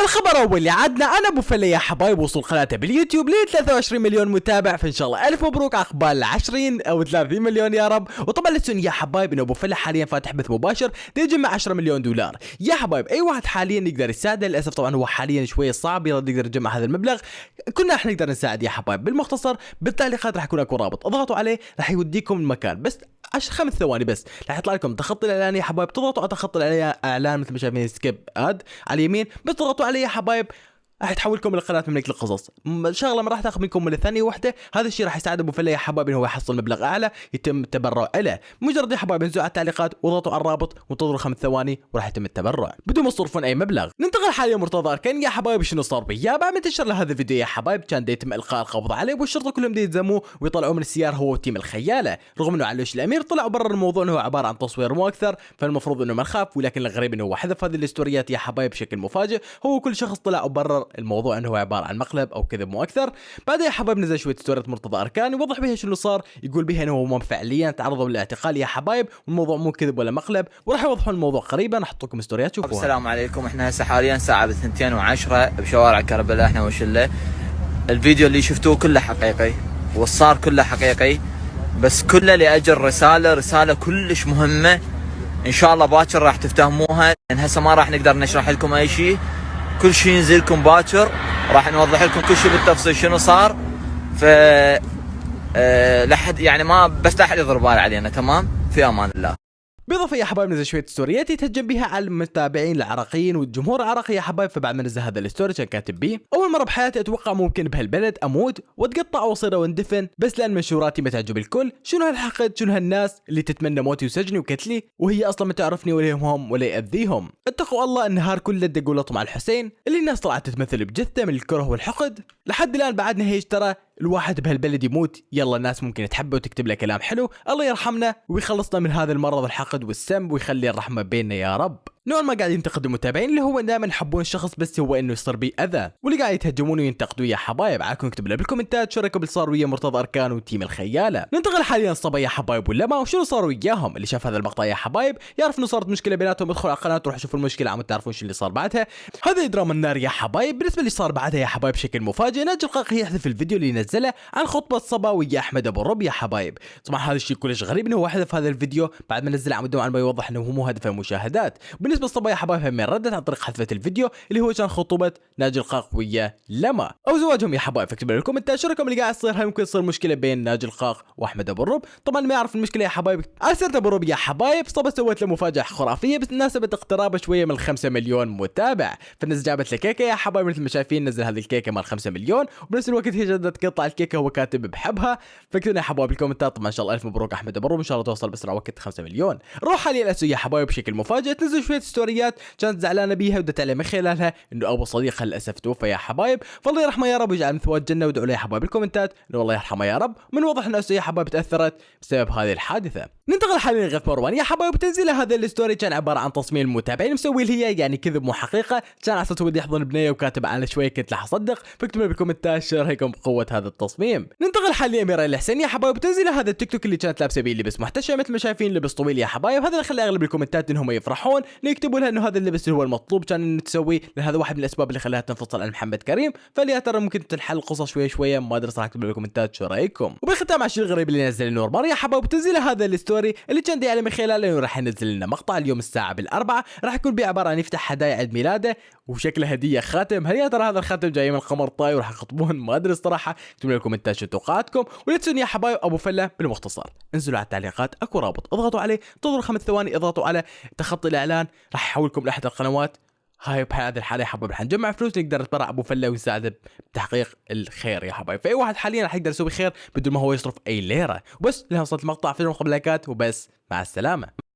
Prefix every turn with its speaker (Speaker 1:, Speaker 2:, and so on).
Speaker 1: الخبر أول اللي عدنا. أنا أبو فله يا حبايب وصل قناته باليوتيوب ل 23 مليون متابع فإن شاء الله ألف مبروك عقبال ال 20 أو 30 مليون يا رب. وطبعا لا يا حبايب إنه أبو فله حاليا فاتح بث مباشر يجمع 10 مليون دولار. يا حبايب أي واحد حاليا يقدر يساعده للأسف طبعا هو حاليا شوية صعب يقدر يجمع هذا المبلغ. كنا إحنا نقدر نساعد يا حبايب بالمختصر بالتعليقات راح يكون أكو رابط. اضغطوا عليه راح يوديكم المكان. بس عشر خمس ثواني بس راح يطلع لكم تخطي الإعلان يا حبايب. تضغطوا على تخطي الإعلان مثل ما شايفين skip ad على اليمين. بس تضغطوا عليه يا حبايب راح تحولكم إلى قناه مملكة القصص. شغلة ما راح تاخذ منكم من ثانية واحدة هذا الشيء راح يساعد أبو فله يا حبايب إنه هو يحصل مبلغ أعلى يتم التبرع له مجرد يا حبايب انزلوا على التعليقات واضغطوا على الرابط وانتظروا خمس ثواني وراح يتم التبرع. بدون ما تصرفون أي مبلغ. ننتقل حاليا مرتضى اركان يا حبايب شنو صار بيا بعد ما انتشر هذا الفيديو يا حبايب؟ كان يتم إلقاء القبض عليه والشرطه كلهم دا يتزموه ويطلعوه من السيارة هو وتيم الخيالة. رغم إنه علوش الأمير طلع وبرر الموضوع إنه عبارة عن تصوير مو أكثر فالمفروض إنه ما نخاف ولكن الغريب إنه هو حذف هذه الاستوريات يا حبايب بشكل مفاجئ. هو كل شخص طلع وبرر الموضوع انه عبارة عن مقلب أو كذب مو أكثر. بعدها يا حبايب نزل شوية ستوريات مرتضى اركان يوضح بها شنو صار. يقول بها إنه هم فعليا تعرضوا للاعتقال. يا حبايب والموضوع مو كذب ولا مقلب وراح يوضحون الموضوع قريبا. أحط لكم ستوريات شوفوها.
Speaker 2: السلام عليكم. إحنا هسه حاليا ساعه بالثنتين وعشرة بشوارع كربلاء إحنا وشلة. الفيديو اللي شفتوه كله حقيقي والصار كله حقيقي بس كله لأجل رسالة. رسالة كلش مهمة. إن شاء الله باكر راح تفتهموها. لأن هسه ما راح نقدر نشرح لكم أي شيء. كل شيء ينزل لكم باكر. راح نوضح لكم كل شيء بالتفصيل شنو صار. ف أه لحد يعني ما بس لا أحد يضرب بال علينا تمام؟ في أمان الله.
Speaker 1: بالاضافه يا حبايب نزل شوية ستوريات يتهجم بها على المتابعين العراقيين والجمهور العراقي يا حبايب فبعد ما نزل هذا ال story كان كاتب بيه أول مرة بحياتي أتوقع ممكن بهالبلد أموت وأتقطع وأصير واندفن بس لأن منشوراتي ما تعجب الكل شنو هالحقد؟ شنو هالناس اللي تتمنى موتي وسجني وقتلي؟ وهي أصلا ما تعرفني ولا يهمهم ولا يأذيهم. اتقوا الله النهار كله دقوا لطم على الحسين اللي الناس طلعت تتمثل بجثة من الكره والحقد. لحد الآن بعدنا هيج ترى الواحد بهالبلد يموت يلا الناس ممكن تحبه وتكتب له كلام حلو الله يرحمنا ويخلصنا من هذا المرض الحقد والسم ويخلي الرحمة بيننا يا رب. نوع ما قاعد ينتقد المتابعين اللي هو دائما يحبون الشخص بس هو إنه يصير بيه أذى. واللي قاعد يتهجمون وينتقدوا يا حبايب. عاكم اكتبوا لنا بالكومنتات شو رأيكم صار ويا مرتضى أركان وتيم الخيالة. ننتقل حاليا صبا يا حبايب ولا ما؟ وشنو صار وياهم؟ اللي شاف هذا المقطع يا حبايب يعرف إنه صارت مشكلة بيناتهم. ادخل على القناة وروح شوفوا المشكلة. عم تعرفون شو اللي صار بعدها. هذا دراما النار يا حبايب. بالنسبة اللي صار بعدها يا حبايب بشكل مفاجئ ناجي القاقي يحذف الفيديو اللي نزله عن خطبة صبا ويا أحمد أبو الرب يا حبايب. طبعا هذا الشيء كلش غريب إنه هو حذف هذا الفيديو بعد ما نزله عم يوضح إنه هو مو هدف المشاهدات بالنسبة لصبا يا حبايب من ردت عن طريق حذفة الفيديو اللي هو كان خطوبة ناجي القاق ويا لما. أو زواجهم يا حبايب فاكتبوا لي بالكومنتات شو اللي قاعد يصير. هل ممكن تصير مشكلة بين ناجي القاق وأحمد أبو الرب. طبعا ما يعرف المشكلة يا حبايب. سنة أبو الرب يا حبايب صبت سوت له مفاجأة خرافية بمناسبة اقترابه شوية من 5 مليون متابع. فالناس جابت له كيكة يا حبايب مثل ما شايفين نزل هذه الكيكة مال 5 مليون. وبنفس الوقت هي جدت قطع الكيكة هو كاتب بحبها. فاكتبوا يا حبايب بالكومنتات طبعا إن شاء الله ألف مبروك أحمد أبو الرب. ان شاء الله توصل بأسرع وقت 5 مليون. نروح حاليا يا حبايب بشكل مفاجئ. تنزل شوية ستوريات كانت زعلانة بيها ودت عليه من خلالها إنه أبو صديقها للأسف توفى يا حبايب. فالله يرحمه يا رب ويجعل مثواه الجنة وادعوا له يا حبايب بالكومنتات إنه الله يرحمه يا رب. من واضح إنه يا حبايب تأثرت بسبب هذه الحادثة. ننتقل حاليا لغيث مروان. يا حبايب تنزيل هذا ال story كان عبارة عن تصميم المتابعين مسوي هي يعني كذب مو حقيقه كان على أساس يحضن بنيه وكاتب على شوية كنت راح أصدق. فاكتبوا بالكومنتات شو رأيكم بقوة هذا التصميم. ننتقل حاليا اميره الحسين يا حبايب تنزيل هذا التيك توك اللي كانت لابسة بيه لبس محتشم مثل ما شايفين لبس طويل يا حبايب. هذا اللي خلى أغلب الكومنتات إنهم يفرحون. يكتبوا لها إنه هذا اللبس هو المطلوب كان إنه تسويه لأن هذا واحد من الأسباب اللي خلاها تنفصل عن محمد كريم. فليا ترى ممكن تنحل القصة شوي شوية ما أدري صراحة اكتبوا بالكومنتات شو رأيكم. وبالختام الشيء الغريب اللي نزل نور يا حبايب تنزيل هذا ال story اللي كان دي على من خلاله إنه راح ينزل لنا مقطع اليوم الساعة بالأربعة. راح يكون بيه عباره عن يفتح هدايا عيد ميلاده وشكله هدية خاتم. هل يا ترى هذا الخاتم جاي من قمر طاي وراح يخطبون. ما أدري الصراحه اكتبوا لي بالكومنتات شو توقعاتكم. ولا تنسون يا حبايب أبو فله بالمختصر. انزلوا على التعليقات أكو رابط. اضغطوا عليه انتظروا خمس ثواني اضغطوا على تخطي الإعلان. راح يحولكم لأحد القنوات. هاي بهذه الحالة يا حبايب رح نجمع فلوس نقدر نتبرع أبو فله ونساعده بتحقيق الخير يا حبايب. فأي واحد حاليا رح يقدر يسوي خير بدون ما هو يصرف أي ليرة. وبس لها وصلت المقطع. في قبل لايكات. وبس. مع السلامة.